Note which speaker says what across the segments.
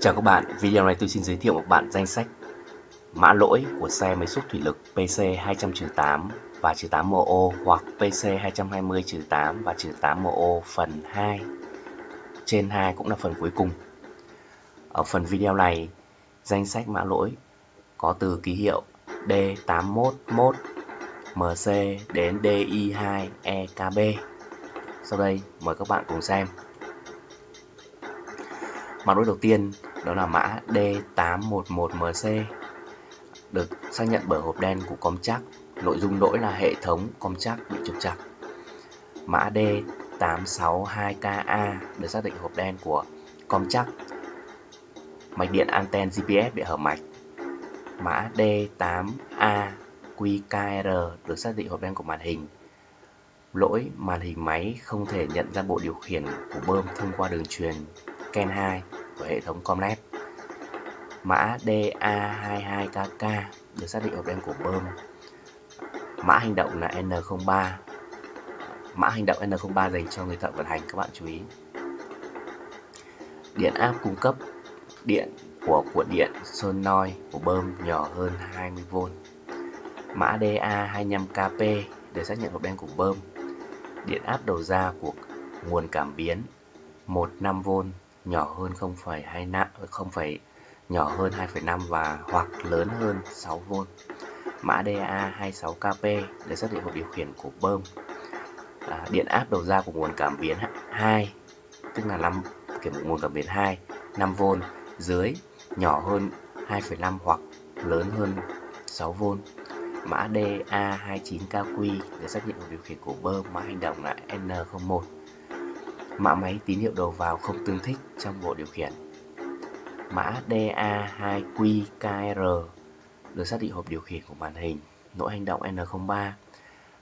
Speaker 1: Chào các bạn, video này tôi xin giới thiệu một bạn danh sách mã lỗi của xe máy xúc thủy lực PC200-8 và 8MO hoặc PC220-8 và 8MO phần 2 trên 2 cũng là phần cuối cùng. Ở phần video này, danh sách mã lỗi có từ ký hiệu D811 MC đến DI2EKB. Sau đây mời các bạn cùng xem. Mã lỗi đầu tiên đó là mã D811MC được xác nhận bởi hộp đen của com chắc. Nội dung lỗi là hệ thống com chắc bị trục trặc. Mã D862KA được xác định hộp đen của com chắc. Mạch điện anten GPS bị hở mạch. Mã D8AQKR được xác định hộp đen của màn hình. Lỗi màn hình máy không thể nhận ra bộ điều khiển của bơm thông qua đường truyền CAN 2 của hệ thống Comnet. Mã DA22KK được xác định hộp đen của bơm. Mã hành động là N03. Mã hành động N03 dành cho người thợ vận hành, các bạn chú ý. Điện áp cung cấp điện của cuộn điện solenoid của bơm nhỏ hơn 20V. Mã DA25KP để xác nhận hộp đen của bơm. Điện áp đầu ra của nguồn cảm biến 15V nhỏ hơn 0,25 0, nhỏ hơn 2,5 và hoặc lớn hơn 6V. Mã DA26KP để xác định hộp điều khiển của bơm. À, điện áp đầu ra của nguồn cảm biến 2 tức là 5 kiểm nguồn cảm biến 2 5V dưới nhỏ hơn 2,5 hoặc lớn hơn 6V. Mã DA29KQ để xác định hộp điều khiển của bơm. Mã hành động là N01. Mã máy tín hiệu đầu vào không tương thích trong bộ điều khiển. Mã DA2QKR được xác định hộp điều khiển của màn hình. Lỗi hành động N03.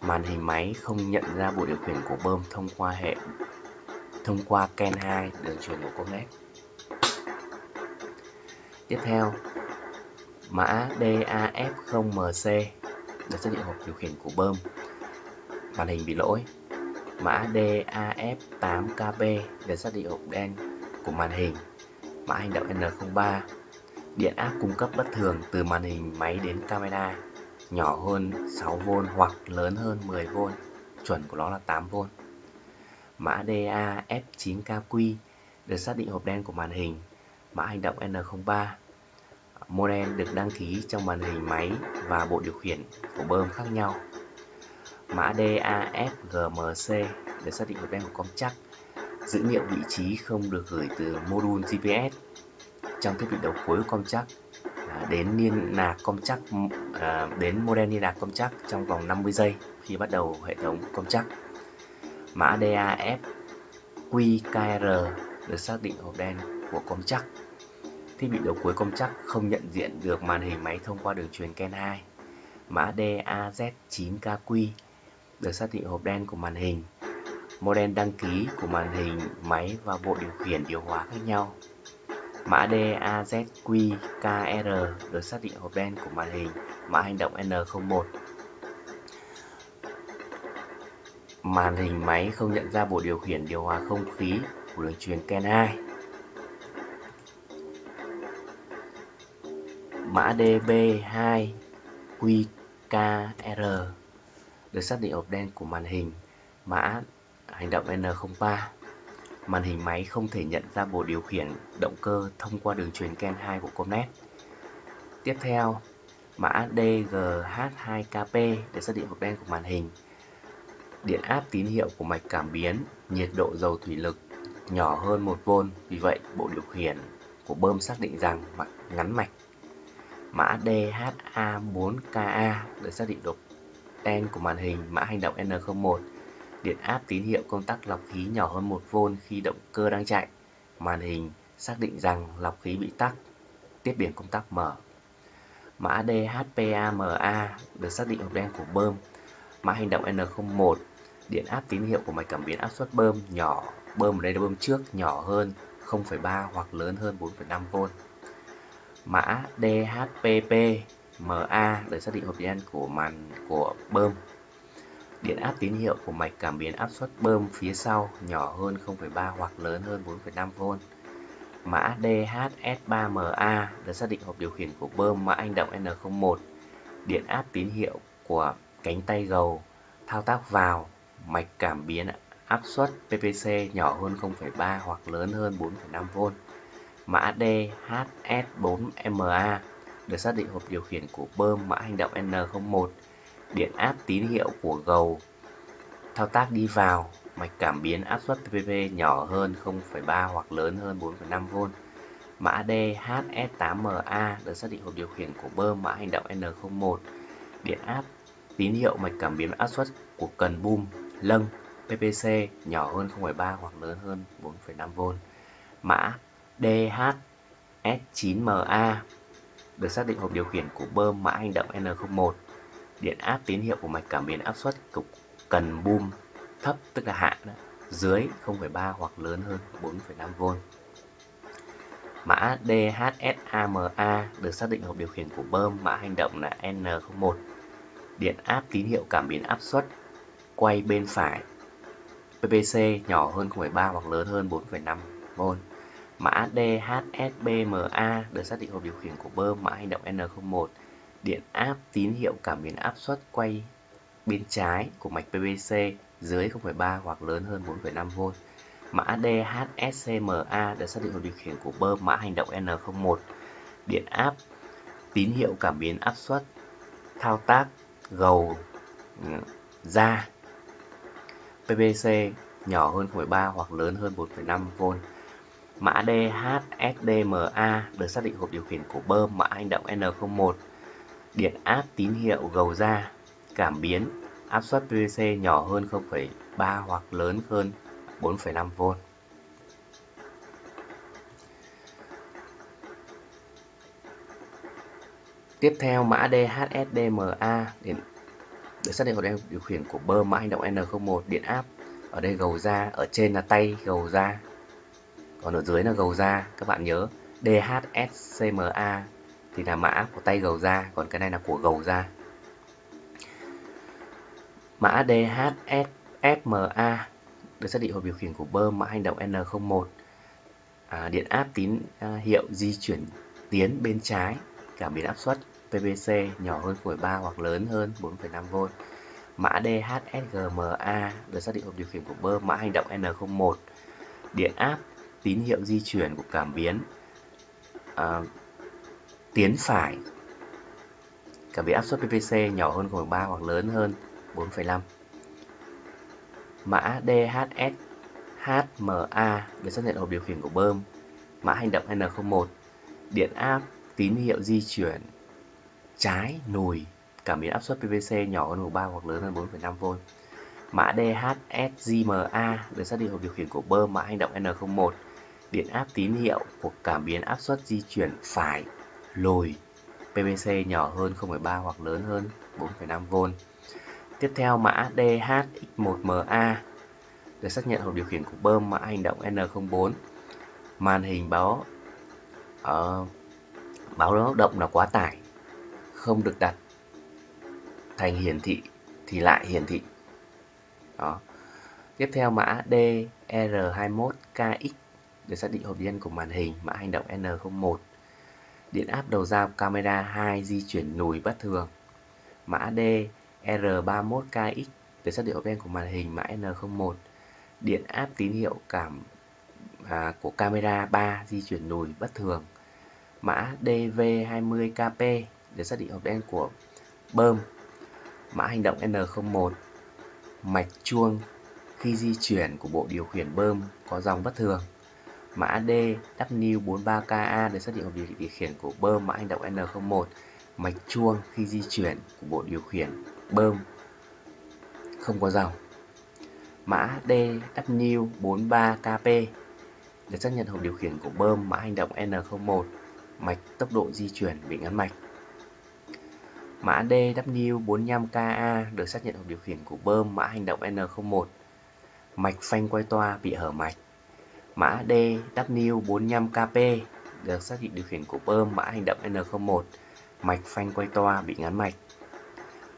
Speaker 1: Màn hình máy không nhận ra bộ điều khiển của bơm thông qua hệ thông qua CAN 2 đường truyền của Comnet. Tiếp theo, mã DAF0MC được xác định hộp điều khiển của bơm. Màn hình bị lỗi mã DAF8KB để xác định hộp đen của màn hình, mã hành động N03, điện áp cung cấp bất thường từ màn hình máy đến camera nhỏ hơn 6V hoặc lớn hơn 10V, chuẩn của nó là 8V. Mã DAF9KQ được xác định hộp đen của màn hình, mã hành động N03. Model được đăng ký trong màn hình máy và bộ điều khiển của bơm khác nhau mã DAFGMC để xác định hộp đen của công chắc. Dữ liệu vị trí không được gửi từ module GPS trong thiết bị đầu cuối của com chắc à, đến liên lạc com chắc à, đến model liên lạc com chắc trong vòng 50 giây khi bắt đầu hệ thống công chắc. Mã DAFQKR được xác định hộp đen của công chắc. Thiết bị đầu cuối công chắc không nhận diện được màn hình máy thông qua đường truyền CAN 2. Mã DAZ9KQ được xác định hộp đen của màn hình, model đăng ký của màn hình máy và bộ điều khiển điều hòa khác nhau. Mã DAZQKR được xác định hộp đen của màn hình, mã hành động N01. Màn hình máy không nhận ra bộ điều khiển điều hòa không khí của đường truyền CAN 2. Mã DB2 QKR được xác định hộp đen của màn hình mã hành động N03. Màn hình máy không thể nhận ra bộ điều khiển động cơ thông qua đường truyền CAN 2 của Comnet. Tiếp theo, mã DGH2KP để xác định hộp đen của màn hình. Điện áp tín hiệu của mạch cảm biến, nhiệt độ dầu thủy lực nhỏ hơn 1V, vì vậy bộ điều khiển của bơm xác định rằng mạch ngắn mạch. Mã DHA4KA để xác định độ đen của màn hình mã hành động N01. Điện áp tín hiệu công tắc lọc khí nhỏ hơn 1V khi động cơ đang chạy. Màn hình xác định rằng lọc khí bị tắc. Tiếp biển công tắc mở. Mã DHPAMA được xác định hộp đen của bơm. Mã hành động N01. Điện áp tín hiệu của mạch cảm biến áp suất bơm nhỏ, bơm ở đây là bơm trước nhỏ hơn 0,3 hoặc lớn hơn 4,5V. Mã DHPP MA để xác định hộp đen của màn của bơm. Điện áp tín hiệu của mạch cảm biến áp suất bơm phía sau nhỏ hơn 0,3 hoặc lớn hơn 4,5V. Mã DHS3MA để xác định hộp điều khiển của bơm mã anh động N01. Điện áp tín hiệu của cánh tay gầu thao tác vào mạch cảm biến áp suất PPC nhỏ hơn 0,3 hoặc lớn hơn 4,5V. Mã DHS4MA được xác định hộp điều khiển của bơm mã hành động N01. Điện áp tín hiệu của gầu thao tác đi vào mạch cảm biến áp suất TPP nhỏ hơn 0,3 hoặc lớn hơn 4,5V. Mã DHS8MA được xác định hộp điều khiển của bơm mã hành động N01. Điện áp tín hiệu mạch cảm biến áp suất của cần bum lâng PPC nhỏ hơn 0,3 hoặc lớn hơn 4,5V. Mã DHS9MA được xác định hộp điều khiển của bơm mã hành động N01. Điện áp tín hiệu của mạch cảm biến áp suất cục cần boom thấp tức là hạ đó, dưới 0,3 hoặc lớn hơn 4,5V. Mã DHSAMA được xác định hộp điều khiển của bơm mã hành động là N01. Điện áp tín hiệu cảm biến áp suất quay bên phải PPC nhỏ hơn 0,3 hoặc lớn hơn 4,5V. Mã DHSBMA được xác định hộp điều khiển của bơm mã hành động N01. Điện áp tín hiệu cảm biến áp suất quay bên trái của mạch PVC dưới 0,3 hoặc lớn hơn 4,5V. Mã DHSCMA được xác định hộp điều khiển của bơm mã hành động N01. Điện áp tín hiệu cảm biến áp suất thao tác gầu ừ, ra PVC nhỏ hơn 0,3 hoặc lớn hơn 4,5V. Mã DHSDMA được xác định hộp điều khiển của bơm mã hành động N01. Điện áp tín hiệu gầu ra cảm biến áp suất PVC nhỏ hơn 0,3 hoặc lớn hơn 4,5V. Tiếp theo mã DHSDMA điện được xác định hộp điều khiển của bơm mã hành động N01 điện áp ở đây gầu ra ở trên là tay gầu ra còn ở dưới là gầu ra các bạn nhớ DHSCMA thì là mã của tay gầu ra còn cái này là của gầu ra Mã DHSFMA được xác định hộp điều khiển của bơm mã hành động N01. À, điện áp tín à, hiệu di chuyển tiến bên trái, cảm biến áp suất PVC nhỏ hơn 0,3 hoặc lớn hơn 4,5V. Mã DHSGMA được xác định hộp điều khiển của bơm mã hành động N01. Điện áp tín hiệu di chuyển của cảm biến. À, tiến phải. Cảm biến áp suất PPC nhỏ hơn 0,3 hoặc lớn hơn 4,5 Mã DHS HMA được xác nhận hộp điều khiển của bơm. Mã hành động N01 Điện áp tín hiệu di chuyển trái nùi. Cảm biến áp suất PVC nhỏ hơn 3 hoặc lớn hơn 4,5V Mã DHSGMA được xác định hộp điều khiển của bơm mã hành động N01 Điện áp tín hiệu của cảm biến áp suất di chuyển phải lùi PVC nhỏ hơn 0,3 hoặc lớn hơn 4,5V Tiếp theo mã DHX1MA được xác nhận hộp điều khiển của bơm mã hành động N04. Màn hình báo uh, báo động là quá tải, không được đặt thành hiển thị thì lại hiển thị. Đó. Tiếp theo mã DR21KX để xác định hộp điện của màn hình mã hành động N01. Điện áp đầu ra camera 2 di chuyển lùi bất thường. Mã D R31KX để xác định hộp đen của màn hình mã N01 điện áp tín hiệu cảm à, của camera 3 di chuyển lùi bất thường. Mã DV20KP để xác định hộp đen của bơm. Mã hành động N01 mạch chuông khi di chuyển của bộ điều khiển bơm có dòng bất thường mã DW43KA được xác định hộp điều khiển của bơm mã hành động N01 mạch chuông khi di chuyển của bộ điều khiển bơm không có dòng. Mã DW43KP được xác nhận hộp điều khiển của bơm mã hành động N01 mạch tốc độ di chuyển bị ngắn mạch. Mã DW45KA được xác nhận hộp điều khiển của bơm mã hành động N01 mạch phanh quay toa bị hở mạch mã DW45KP được xác định điều khiển của bơm mã hành động N01 mạch phanh quay toa bị ngắn mạch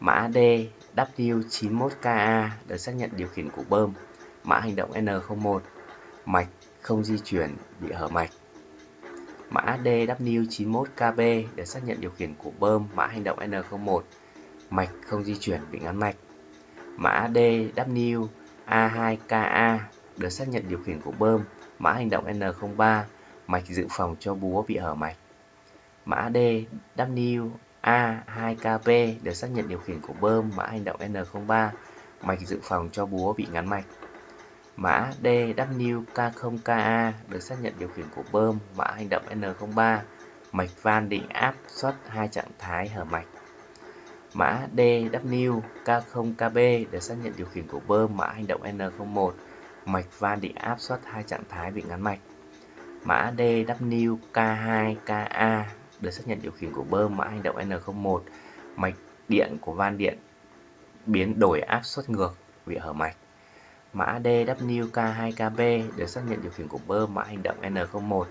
Speaker 1: Mã DW91KA được xác nhận điều khiển của bơm, mã hành động N01, mạch không di chuyển bị hở mạch. mã DW91KB được xác nhận điều khiển của bơm mã hành động N01 mạch không di chuyển bị ngắn mạch mã DW A2KA được xác nhận điều khiển của bơm mã hành động N03 mạch dự phòng cho búa bị hở mạch. Mã DW A2KB được xác nhận điều khiển của bơm. Mã hành động N03 mạch dự phòng cho búa bị ngắn mạch. Mã DWK0KA được xác nhận điều khiển của bơm. Mã hành động N03, mạch van định áp xuất hai trạng thái hở mạch. Mã DWK0KB được xác nhận điều khiển của bơm. Mã hành động N01, mạch van định áp suất hai trạng thái bị ngắn mạch. Mã DWK2KA được xác nhận điều khiển của bơm mã hành động N01, mạch điện của van điện biến đổi áp suất ngược bị hở mạch. Mã DWK2KB được xác nhận điều khiển của bơm mã hành động N01.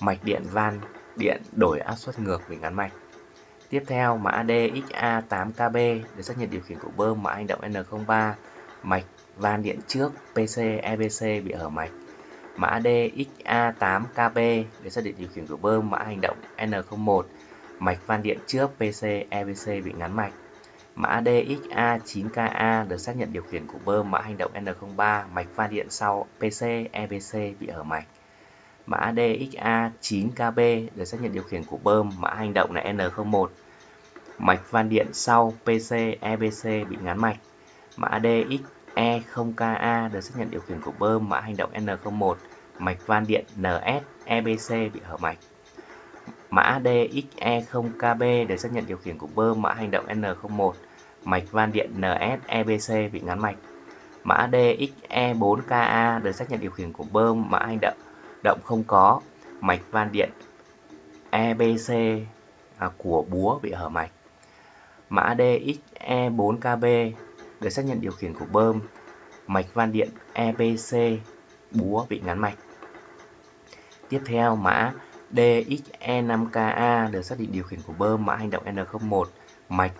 Speaker 1: Mạch điện van điện đổi áp suất ngược bị ngắn mạch. Tiếp theo, mã DXA8KB được xác nhận điều khiển của bơm mã hành động N03. Mạch, van điện trước PC EBC bị hở mạch. Mã DXA8KB để xác định điều khiển của bơm mã hành động N01. Mạch van điện trước PC EBC bị ngắn mạch. Mã DXA9KA được xác nhận điều khiển của bơm mã hành động N03 mạch van điện sau PC EBC bị hở mạch. Mã DXA9KB được xác nhận điều khiển của bơm mã hành động là N01 mạch van điện sau PC EBC bị ngắn mạch. Mã DX E0KA được xác nhận điều khiển của bơm mã hành động N01 mạch van điện NS EBC bị hở mạch. Mã DXE0KB để xác nhận điều khiển của bơm mã hành động N01, mạch van điện NS-EBC bị ngắn mạch. Mã DXE4KA để xác nhận điều khiển của bơm mã hành động động không có, mạch van điện EBC à, của búa bị hở mạch. Mã DXE4KB để xác nhận điều khiển của bơm, mạch van điện EBC búa bị ngắn mạch. Tiếp theo mã DXE5KA được xác định điều khiển của bơm mã hành động N01 mạch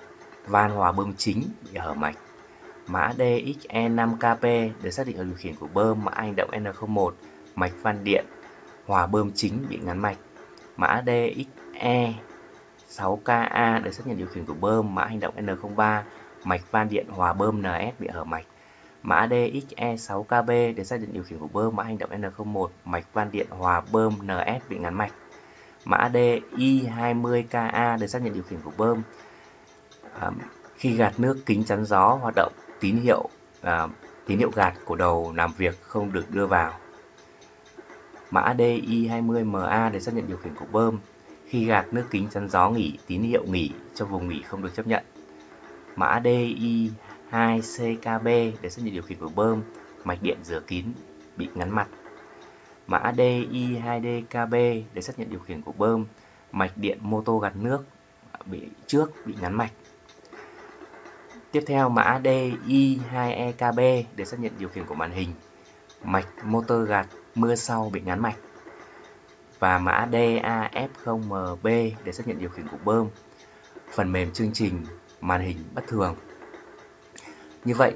Speaker 1: van hòa bơm chính bị hở mạch. Mã DXE5KP được xác định ở điều khiển của bơm mã hành động N01 mạch van điện hòa bơm chính bị ngắn mạch. Mã DXE6KA được xác nhận điều khiển của bơm mã hành động N03 mạch van điện hòa bơm NS bị hở mạch. Mã DXE6KB để xác định điều khiển của bơm mã hành động N01 mạch van điện hòa bơm NS bị ngắn mạch. Mã DI20KA để xác nhận điều khiển của bơm à, khi gạt nước kính chắn gió hoạt động tín hiệu à, tín hiệu gạt của đầu làm việc không được đưa vào. Mã DI20MA để xác nhận điều khiển của bơm khi gạt nước kính chắn gió nghỉ tín hiệu nghỉ cho vùng nghỉ không được chấp nhận. Mã DI 2CKB để xác nhận điều khiển của bơm, mạch điện rửa kín bị ngắn mặt. Mã DI2DKB để xác nhận điều khiển của bơm, mạch điện mô tô gạt nước bị trước bị ngắn mạch. Tiếp theo mã DI2EKB để xác nhận điều khiển của màn hình, mạch motor gạt mưa sau bị ngắn mạch. Và mã DAF0MB để xác nhận điều khiển của bơm, phần mềm chương trình màn hình bất thường. Như vậy,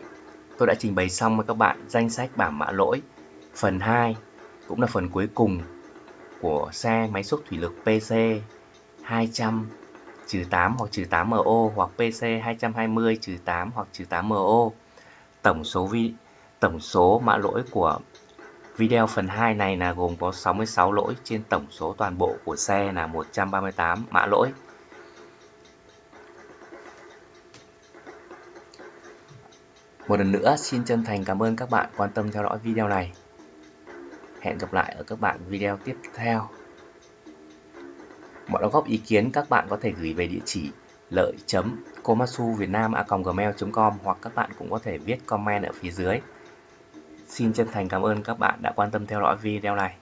Speaker 1: tôi đã trình bày xong với các bạn danh sách bảng mã lỗi. Phần 2 cũng là phần cuối cùng của xe máy xúc thủy lực PC 200 trừ 8 hoặc trừ 8 MO hoặc PC 220 trừ 8 hoặc trừ 8 MO. Tổng số vi tổng số mã lỗi của video phần 2 này là gồm có 66 lỗi trên tổng số toàn bộ của xe là 138 mã lỗi. Một lần nữa, xin chân thành cảm ơn các bạn quan tâm theo dõi video này. Hẹn gặp lại ở các bạn video tiếp theo. Mọi đóng góp ý kiến các bạn có thể gửi về địa chỉ lợi komatsu com hoặc các bạn cũng có thể viết comment ở phía dưới. Xin chân thành cảm ơn các bạn đã quan tâm theo dõi video này.